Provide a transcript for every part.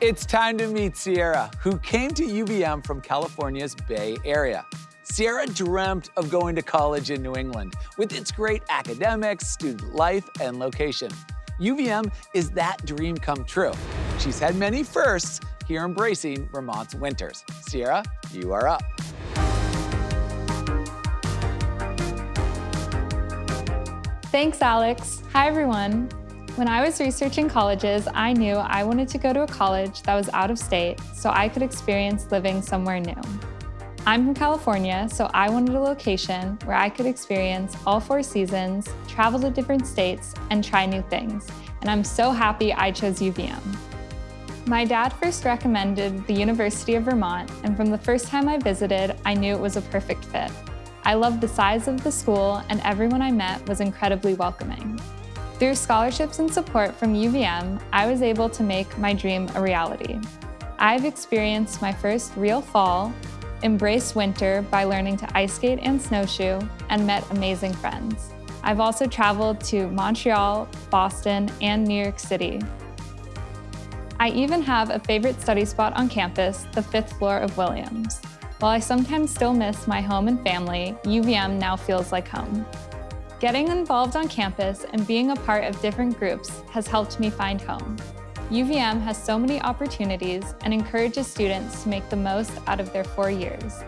It's time to meet Sierra, who came to UVM from California's Bay Area. Sierra dreamt of going to college in New England with its great academics, student life, and location. UVM is that dream come true. She's had many firsts here embracing Vermont's winters. Sierra, you are up. Thanks, Alex. Hi, everyone. When I was researching colleges, I knew I wanted to go to a college that was out of state so I could experience living somewhere new. I'm from California, so I wanted a location where I could experience all four seasons, travel to different states, and try new things. And I'm so happy I chose UVM. My dad first recommended the University of Vermont, and from the first time I visited, I knew it was a perfect fit. I loved the size of the school and everyone I met was incredibly welcoming. Through scholarships and support from UVM, I was able to make my dream a reality. I've experienced my first real fall, embraced winter by learning to ice skate and snowshoe, and met amazing friends. I've also traveled to Montreal, Boston, and New York City. I even have a favorite study spot on campus, the fifth floor of Williams. While I sometimes still miss my home and family, UVM now feels like home. Getting involved on campus and being a part of different groups has helped me find home. UVM has so many opportunities and encourages students to make the most out of their four years.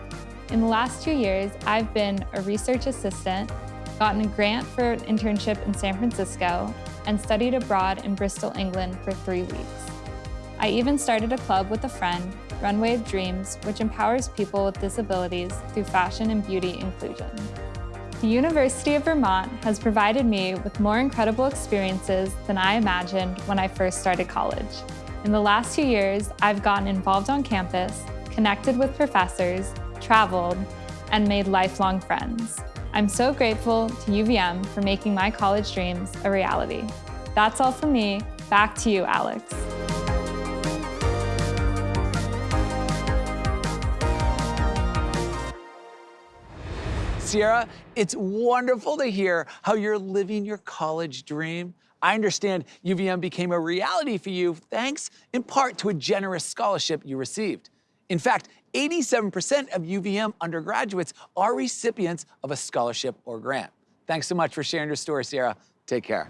In the last two years, I've been a research assistant, gotten a grant for an internship in San Francisco, and studied abroad in Bristol, England for three weeks. I even started a club with a friend Runway of Dreams, which empowers people with disabilities through fashion and beauty inclusion. The University of Vermont has provided me with more incredible experiences than I imagined when I first started college. In the last two years, I've gotten involved on campus, connected with professors, traveled, and made lifelong friends. I'm so grateful to UVM for making my college dreams a reality. That's all from me. Back to you, Alex. Sierra, it's wonderful to hear how you're living your college dream. I understand UVM became a reality for you thanks in part to a generous scholarship you received. In fact, 87% of UVM undergraduates are recipients of a scholarship or grant. Thanks so much for sharing your story, Sierra. Take care.